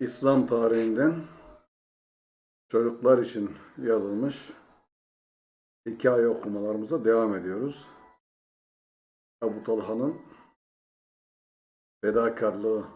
İslam tarihinden çocuklar için yazılmış hikaye okumalarımıza devam ediyoruz. Ebu Talha'nın fedakarlığı,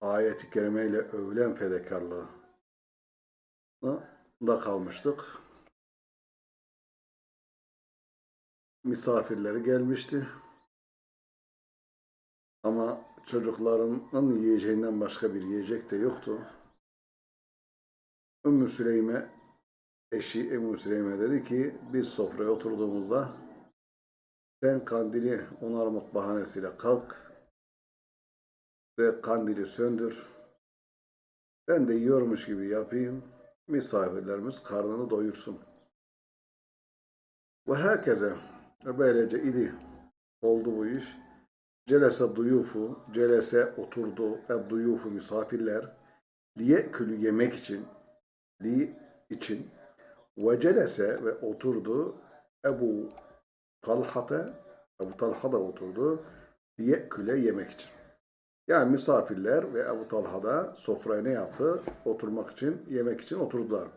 ayet-i kerimeyle övülen fedakarlığı da kalmıştık. Misafirleri gelmişti. Ama çocuklarının yiyeceğinden başka bir yiyecek de yoktu. Ümmü Süleyme, eşi Ümmü Süleyme dedi ki biz sofraya oturduğumuzda sen kandili onarmak bahanesiyle kalk ve kandili söndür. Ben de yiyormuş gibi yapayım. Misafirlerimiz karnını doyursun. Ve herkese böylece idi. Oldu bu iş. Celese duyufu, celese oturdu, e duyufu misafirler, liyekülü yemek için, li için, ve celese ve oturdu, Ebu Talha'ta, Ebu Talha da oturdu, liyeküle yemek için. Yani misafirler ve Ebu Talha da sofraya ne yaptı? Oturmak için, yemek için oturdular.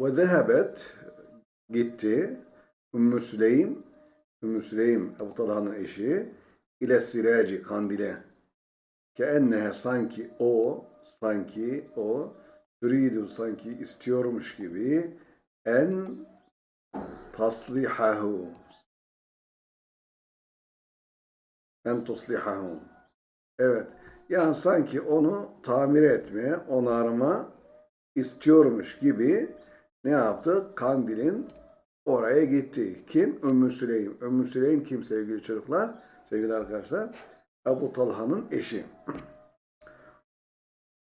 Ve zehebet, gitti, Ümmü Süleym, Ümmü Süleym, Ebu Talha'nın eşi, ile sireci kandile ke ennehe sanki o sanki o türidu sanki istiyormuş gibi en taslihahu en tuslihahu evet yani sanki onu tamir etme onarma istiyormuş gibi ne yaptı? Kandilin oraya gitti. Kim? Ümmü Süleym. Ümmü Süleym kim sevgili çocuklar? Sevgili arkadaşlar. Ebu Talha'nın eşi.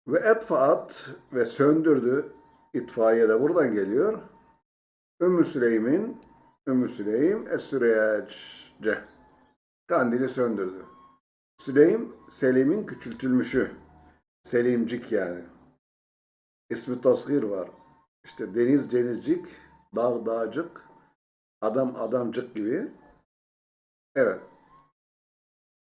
Ve etfaat ve söndürdü. İtfaiye de buradan geliyor. Ümmü Süleym'in Ümmü Süleym Es-Süreyce kandili söndürdü. Süleym Selim'in küçültülmüşü. Selimcik yani. İsmi tasgir var. İşte deniz denizcik, dağ dağcık, adam adamcık gibi. Evet.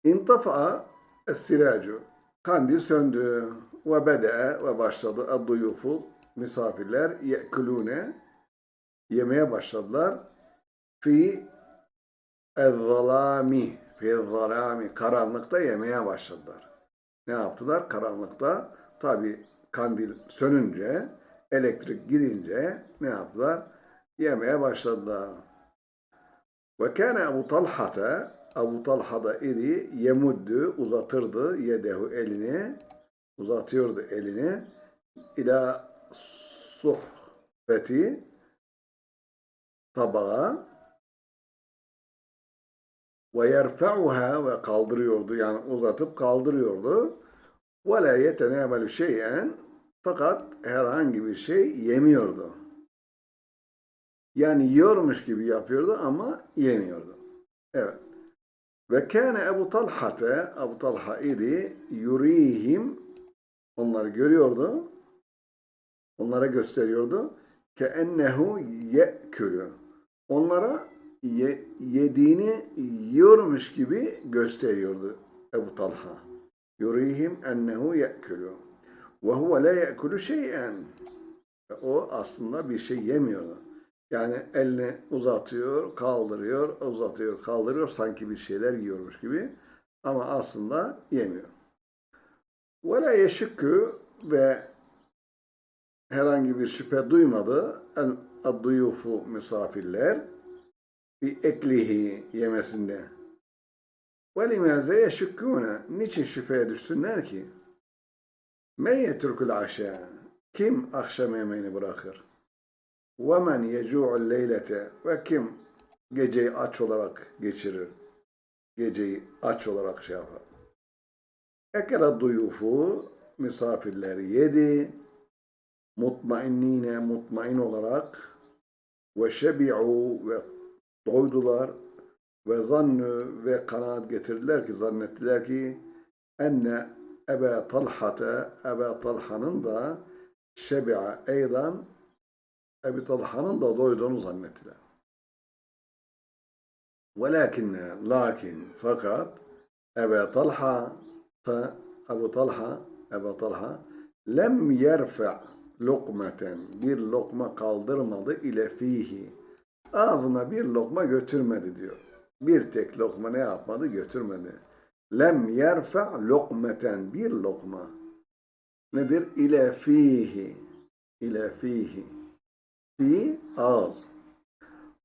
İntafa'a es-siracu. Kandil söndü. Ve bede'e ve başladı. Ad-duyufu misafirler ye'kulune yemeye başladılar. Fi ezzalami fi zalami karanlıkta yemeye başladılar. Ne yaptılar? Karanlıkta tabi kandil sönünce elektrik gidince ne yaptılar? Yemeye başladılar. Ve kâne Ebu Talha'ta Abu Talha da idi yemuddu uzatırdı yedehu elini uzatıyordu elini ila suhbeti tabağa ve yerfa'uha ve kaldırıyordu yani uzatıp kaldırıyordu ve la yetenâmelu şeyen fakat herhangi bir şey yemiyordu. Yani yiyormuş gibi yapıyordu ama yemiyordu. Evet. Ve kâne Ebu Talha'te, Ebu Talha idi, yurihim, onları görüyordu, onlara gösteriyordu. Ke ennehu ye'külü. Onlara ye, yediğini yiyormuş gibi gösteriyordu Ebu Talha. Yurihim ennehu ye'külü. Ve huve la ye'külü şeyen. O aslında bir şey yemiyordu. Yani elini uzatıyor, kaldırıyor, uzatıyor, kaldırıyor. Sanki bir şeyler yiyormuş gibi. Ama aslında yemiyor. La yeşükkü ve herhangi bir şüphe duymadı. Adduyufu misafirler bir eklihi yemesinde. Limâze yeşükkûne niçin şüpheye düşsünler ki? Men yetrukul aşağı kim akşam yemeğini bırakır? وَمَنْ يَجُوعُ اللَّيْلَةَ Ve kim geceyi aç olarak geçirir? Geceyi aç olarak şey yapar. Ekera duyufu misafirleri yedi. Mutmainnine mutmain olarak ve şebi'u ve doydular ve zannu ve kanaat getirdiler ki zannettiler ki enne Ebe Talha'te Ebe Talha'nın da şebi'a eydan Ebi Talha'nın da doyduğunu zannettiler. Velakinne, lakin, fakat Ebu Talha, Ebu Talha Ebu Talha lem yerfe lokmeten bir lokma kaldırmadı ile fihi. Ağzına bir lokma götürmedi diyor. Bir tek lokma ne yapmadı? Götürmedi. Lem yerfe lokmeten bir lokma. Nedir? İle fihi. İle fihi. Fi ağız.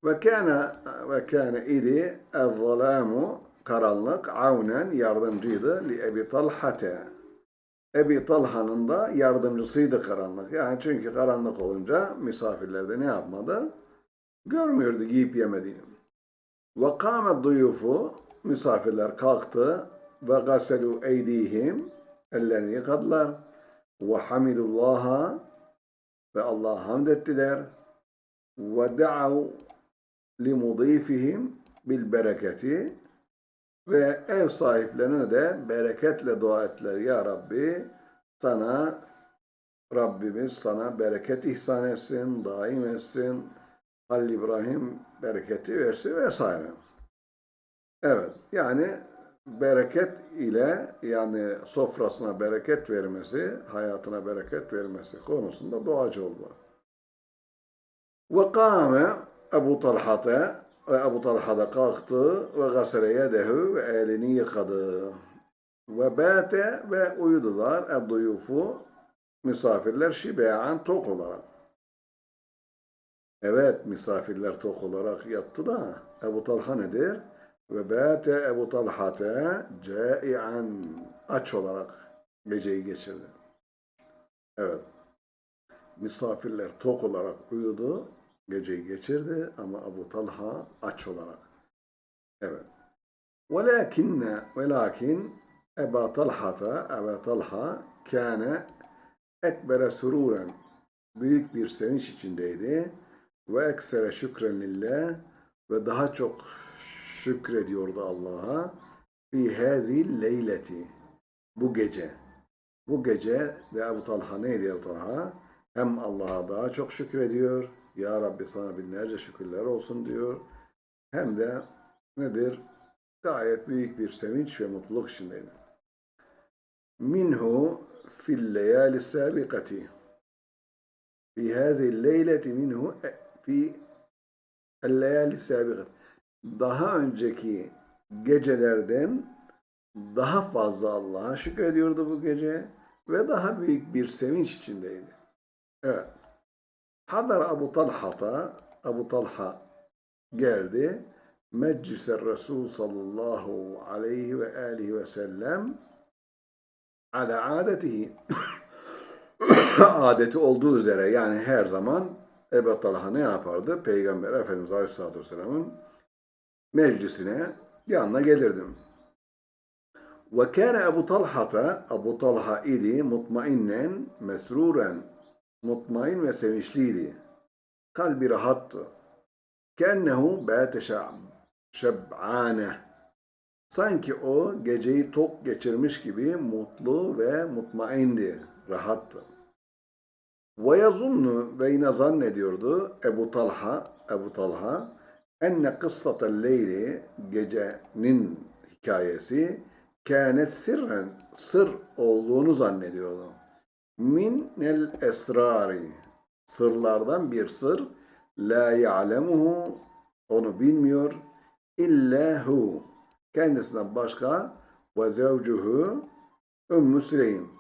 Ve kâne ve kâne idi el-zalâmu karanlık avnen yardımcıydı li Ebi Talhate. Ebi Talha'nın da yardımcısıydı karanlık. Yani çünkü karanlık olunca misafirler de ne yapmadı? Görmüyordu giyip yemediğini. Ve kâme duyufu misafirler kalktı ve gaselu eydihim ellerini yıkadılar ve hamidullaha ve Allah'a hamd ettiler ve limudifihim bil bereketi ve ev sahiplerine de bereketle dua ettiler. Ya Rabbi sana Rabbimiz sana bereket ihsan etsin, daim etsin. Halil İbrahim bereketi versin vesaire. Evet yani bereket ile yani sofrasına bereket vermesi, hayatına bereket vermesi konusunda duacı oldular. Ebu Talha'ta ve Ebu Talha da kalktı ve gasele yedehu ve elini yıkadı. Ve bâte ve uyudular edduyufu misafirler şibean tok olarak. Evet misafirler tok olarak yattı da Ebu Talha nedir? Ve bâte Ebu Talha'te câi'an aç olarak geceyi geçirdi. Evet. Misafirler tok olarak uyudu, geceyi geçirdi ama Ebu Talha aç olarak. Evet. Velakinne velakin Ebu Talha'ta Ebu Talha kâne ekbere sururen büyük bir sevinç içindeydi ve eksere şükren lillah ve daha çok şükrediyordu Allah'a fi hazil leyleti bu gece. Bu gece de Ebu Talha neydi Ebu Talha? Hem Allah'a daha çok şükrediyor. Ya Rabbi sana binlerce şükürler olsun diyor. Hem de nedir? Gayet büyük bir sevinç ve mutluluk içindeydi. Minhu fil leyali sabikati. Fi hazihi leyleti minhu fi el-leyali sabikati. Daha önceki gecelerden daha fazla Allah'a şükrediyordu bu gece ve daha büyük bir sevinç içindeydi. Evet. Hadar Abu Talha'ta Abu Talha geldi. Meclise Resul sallallahu aleyhi ve aleyhi ve sellem ala adetihi adeti olduğu üzere yani her zaman Ebu Talha ne yapardı? Peygamber Efendimiz Aleyhisselatü Vesselam'ın meclisine yanına gelirdim. Ve kâne Ebu Talha'ta Ebu Talha idi mutmainnen mesruren mutmain ve sevinçliydi. Kalbi rahattı. Kennehu bâte şeb'âne. Sanki o geceyi tok geçirmiş gibi mutlu ve mutmaindi, rahattı. Ve yazunnu ve yine zannediyordu Ebu Talha, Ebu Talha, enne kıssatel leyli, gecenin hikayesi, kânet sirren, sır olduğunu zannediyordu. Min el esrari, sırlardan bir sır, la ya'lemuhu, onu bilmiyor, illa hu, kendisinden başka, ve zevcuhu, Ümmü Süleym,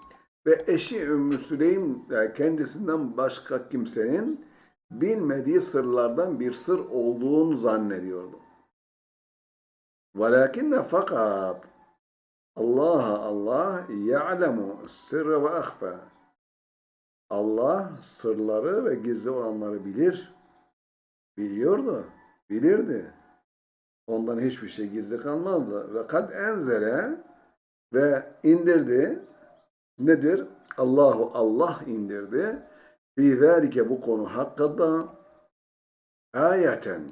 ve eşi Ümmü Süleym kendisinden başka kimsenin bilmediği sırlardan bir sır olduğunu zannediyordu. Velakinne fakat Allah Allah ya'lemu sırrı ve ahfa. Allah sırları ve gizli olanları bilir. Biliyordu, bilirdi. Ondan hiçbir şey gizli kalmazdı. Ve kad enzere ve indirdi. Nedir? Allahu Allah indirdi. Fi zâlike bu konu hakkında ayeten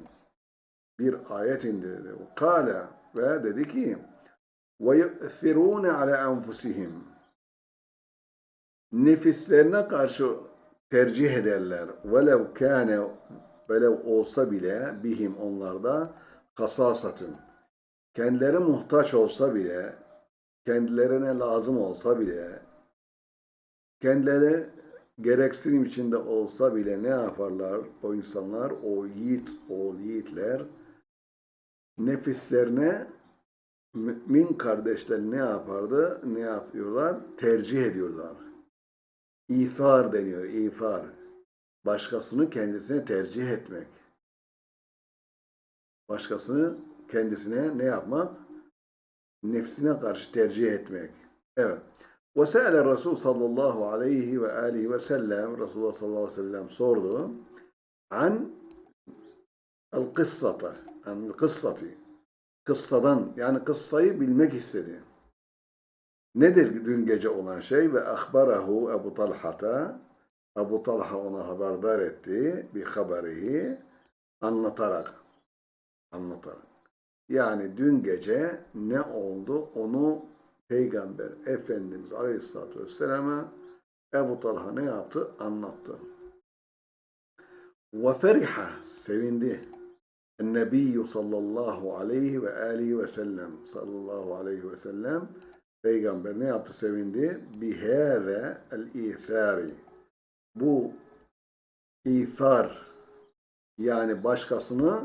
bir ayet indirdi. Kale ve dedi ki ve yu'thirûne ala enfusihim nefislerine karşı tercih ederler. Velev kâne velev olsa bile bihim onlarda kasasatın. Kendileri muhtaç olsa bile, kendilerine lazım olsa bile kendileri gereksinim içinde olsa bile ne yaparlar o insanlar, o yiğit, o yiğitler nefislerine mümin kardeşler ne yapardı? Ne yapıyorlar? Tercih ediyorlar. İfar deniyor, ifar. Başkasını kendisine tercih etmek. Başkasını kendisine ne yapmak? Nefsine karşı tercih etmek. Evet. وسأل Resul sallallahu aleyhi ve aleyhi ve sellem Resulullah sallallahu aleyhi ve sellem sordu. An el kıssata. An el kıssati. Kıssadan yani kıssayı bilmek istedi. Nedir dün gece olan şey? Ve ahbarahu Ebu Talha'ta Ebu Talha ona haberdar etti bir haberihi anlatarak anlatarak. Yani dün gece ne oldu onu Peygamber Efendimiz Aleyhisselatü Vesselam'a Ebu Talha ne yaptı? Anlattı. Feriha sevindi. Nebiyyü sallallahu aleyhi ve aleyhi ve sellem sallallahu aleyhi ve sellem Peygamber ne yaptı? Sevindi. Bihâve el-İthâri. Bu İthar yani başkasını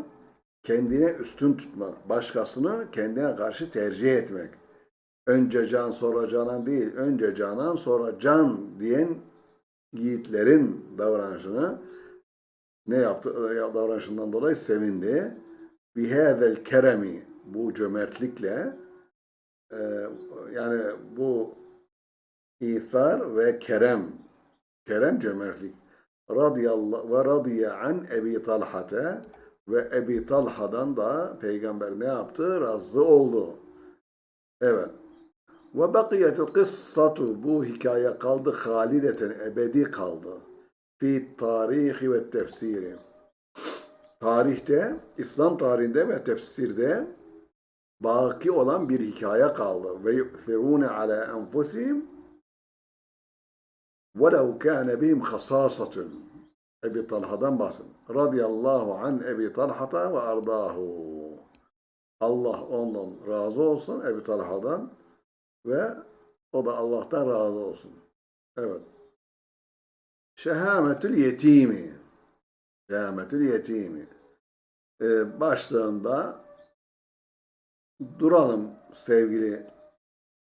kendine üstün tutmak, başkasını kendine karşı tercih etmek. Önce can sonra canan değil, önce canan sonra can diyen yiğitlerin davranışını ne yaptı? Davranışından dolayı sevindi. Bihâzel keremi bu cömertlikle e, yani bu İthar ve kerem kerem cömertlik radıyallahu ve radiye an Ebi Talha'te ve Ebi Talha'dan da peygamber ne yaptı? Razı oldu. Evet. Ve bakiyetil kıssatu bu hikaye kaldı halideten ebedi kaldı. Fi tarihi ve tefsiri. Tarihte, İslam tarihinde ve tefsirde baki olan bir hikaye kaldı. Ve yu'thirune ala enfusihim وَلَوْ كَانَ بِهِمْ خَصَاصَةٌ Ebi Talha'dan bahsedin. Radiyallahu an Ebi Talha'ta ve ardahu. Allah ondan razı olsun Ebi Talha'dan ve o da Allah'tan razı olsun. Evet. Şehametül yetimi. Şehametül yetimi. Ee, başlığında duralım sevgili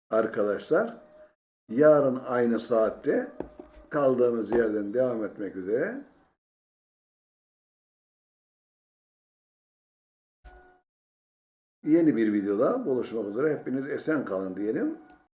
arkadaşlar. Yarın aynı saatte kaldığımız yerden devam etmek üzere. Yeni bir videoda buluşmak üzere. Hepiniz esen kalın diyelim.